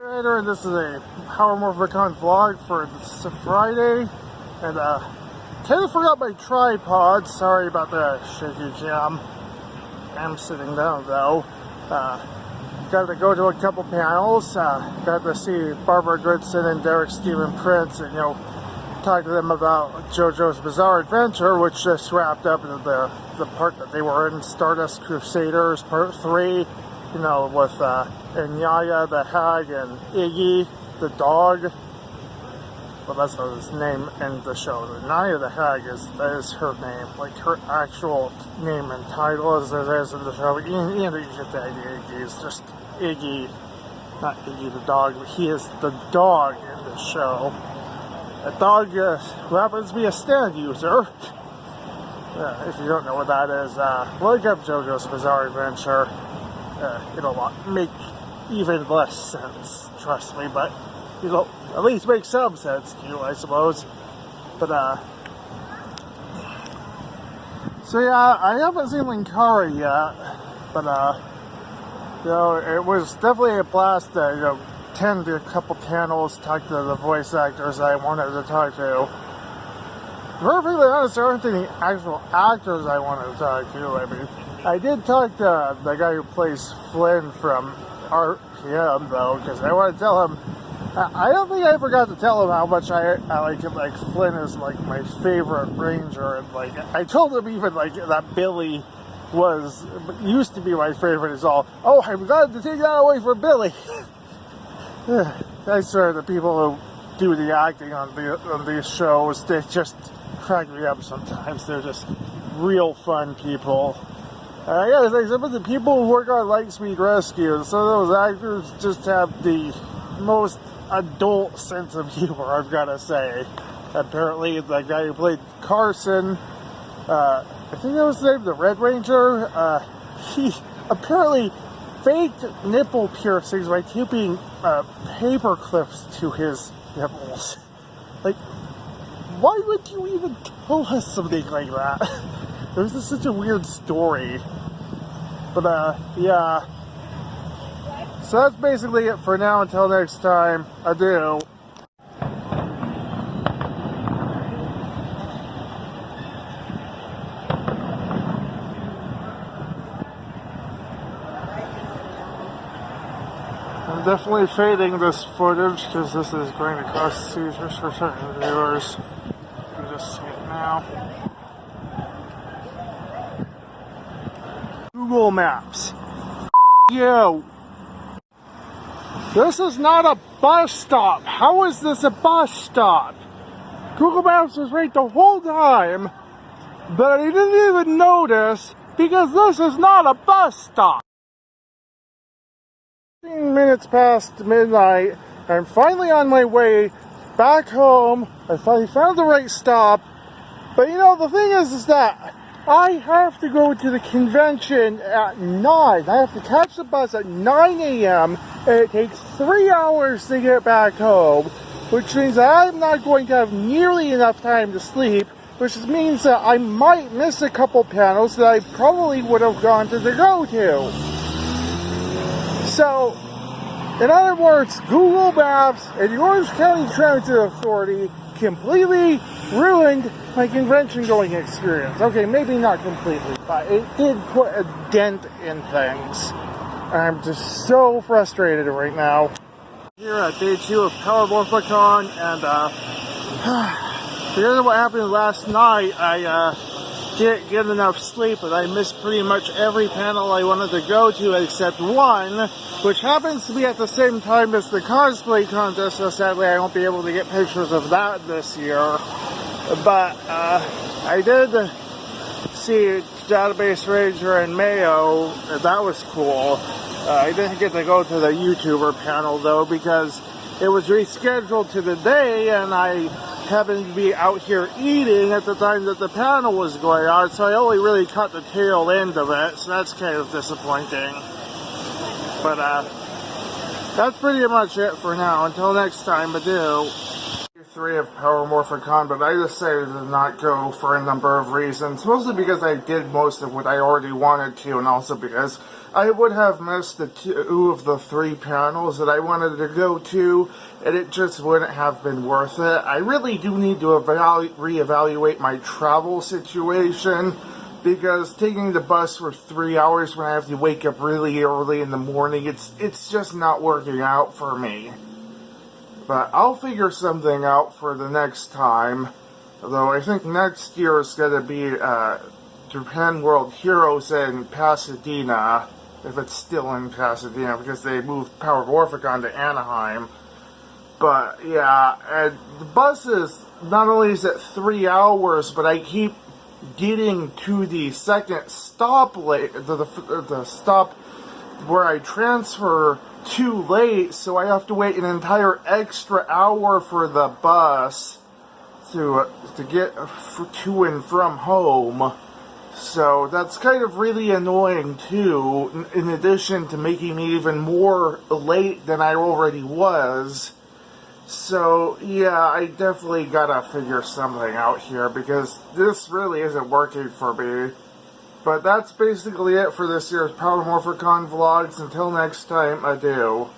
and this is a Power Morphicon vlog for this Friday, and uh, kind of forgot my tripod, sorry about the shaky cam. I'm sitting down though. Uh, got to go to a couple panels, uh, got to see Barbara Goodson and Derek Stephen Prince, and you know, talk to them about JoJo's Bizarre Adventure, which just wrapped up the, the part that they were in, Stardust Crusaders Part 3, you know, with uh, Nyaya the hag and Iggy the dog. Well, that's not his name in the show. Nyaya the hag is that is her name, like her actual name and title as it is in the show. And, and you get the idea. Iggy is just Iggy, not Iggy the dog. But he is the dog in the show. A dog uh, happens to be a stand user. Uh, if you don't know what that is, uh, look up JoJo's Bizarre Adventure uh, it'll make even less sense, trust me, but it'll at least make some sense to you, I suppose. But, uh, so yeah, I haven't seen Linkara yet, but, uh, you know, it was definitely a blast to, you know, attend a couple panels, talk to the voice actors I wanted to talk to. Perfectly honest, there aren't any actual actors I wanted to talk to. I mean, I did talk to the guy who plays Flynn from RPM though, because I want to tell him. I don't think I forgot to tell him how much I, I like him. Like Flynn is like my favorite ranger, and like I told him even like that Billy was used to be my favorite. Is all. Oh, I'm glad to take that away from Billy. I swear the people who do the acting on the on these shows, they just crack me up sometimes. They're just real fun people. Uh, yeah, like some of the people who work on Lightspeed Rescue, some of those actors just have the most adult sense of humor, I've got to say. Apparently, the guy who played Carson, uh, I think that was the name, the Red Ranger, uh, he apparently faked nipple piercings by taping uh, paper clips to his nipples. Like, why would you even tell us something like that? This is such a weird story. But, uh, yeah. So that's basically it for now. Until next time, adieu. I'm definitely fading this footage because this is going to cause seizures for certain viewers. You can just see it now. Google Maps. You. This is not a bus stop. How is this a bus stop? Google Maps was right the whole time, but I didn't even notice because this is not a bus stop. 15 minutes past midnight, I'm finally on my way back home. I finally found the right stop. But you know, the thing is, is that I have to go to the convention at 9. I have to catch the bus at 9 a.m. and it takes three hours to get back home, which means that I'm not going to have nearly enough time to sleep, which means that I might miss a couple panels that I probably would have gone to the go to. So, in other words, Google Maps and the Orange County Transit Authority completely ruined my convention going experience. Okay, maybe not completely, but it did put a dent in things. I'm just so frustrated right now. Here at day two of Power Morphicon, and uh, because of what happened last night, I uh, didn't get enough sleep, and I missed pretty much every panel I wanted to go to except one, which happens to be at the same time as the cosplay contest, so sadly I won't be able to get pictures of that this year. But uh, I did see Database Ranger and Mayo, that was cool. Uh, I didn't get to go to the YouTuber panel though because it was rescheduled to the day and I happened to be out here eating at the time that the panel was going on, so I only really caught the tail end of it, so that's kind of disappointing. But uh, that's pretty much it for now. Until next time, adieu three of Power Morphicon, but I decided to not go for a number of reasons. Mostly because I did most of what I already wanted to, and also because I would have missed the two of the three panels that I wanted to go to, and it just wouldn't have been worth it. I really do need to evalu- reevaluate my travel situation because taking the bus for three hours when I have to wake up really early in the morning, it's it's just not working out for me. But I'll figure something out for the next time. Though I think next year is going to be uh, Japan World Heroes in Pasadena, if it's still in Pasadena, because they moved Power Morphicon to Anaheim. But yeah, and the bus is not only is it three hours, but I keep getting to the second stop late, the, the, the stop where I transfer too late, so I have to wait an entire extra hour for the bus to to get to and from home. So that's kind of really annoying too, in addition to making me even more late than I already was. So, yeah, I definitely gotta figure something out here because this really isn't working for me. But that's basically it for this year's Power Morphicon vlogs. Until next time, adieu.